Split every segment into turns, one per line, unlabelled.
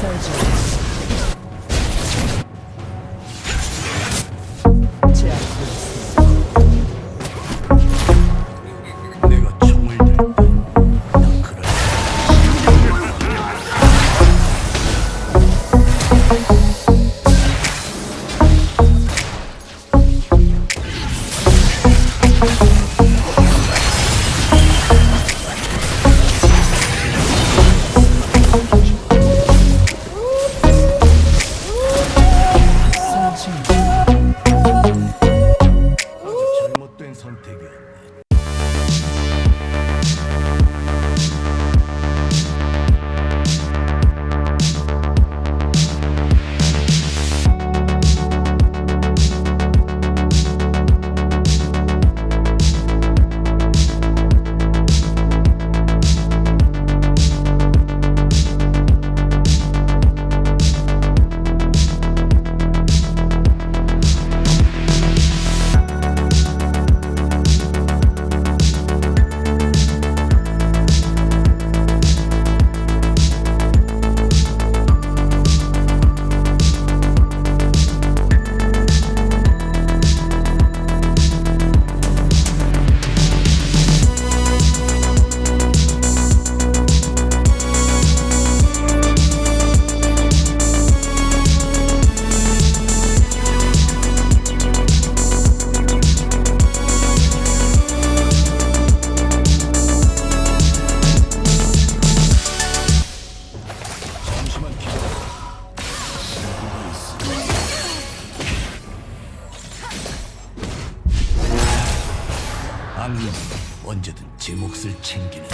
Surgery. 악령은 언제든 제 몫을 챙기는.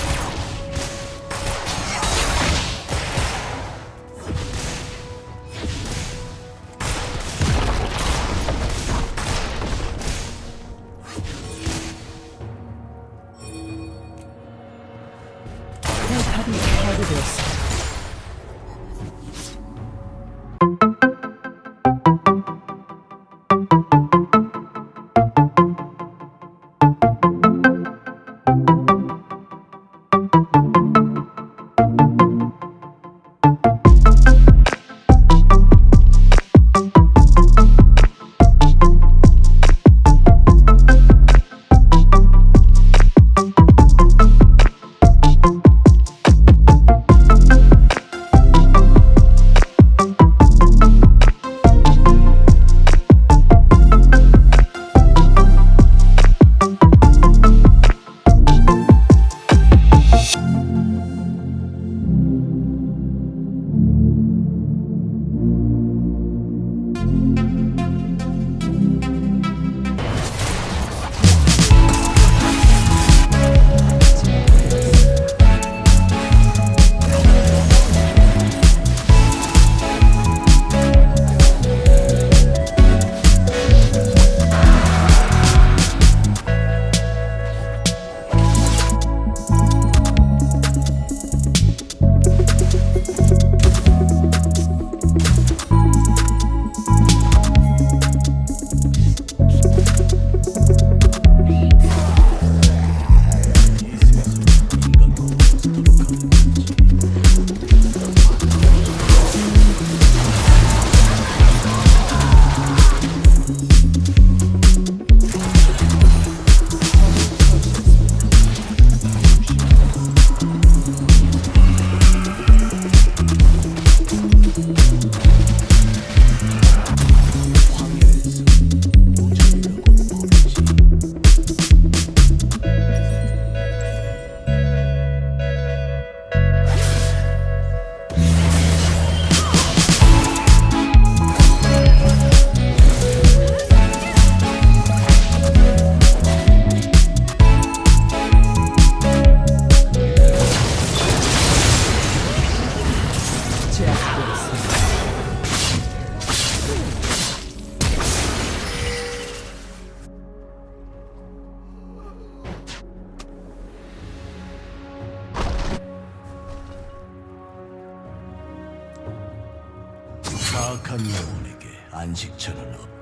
사악한 영혼에게 안식처는 없다.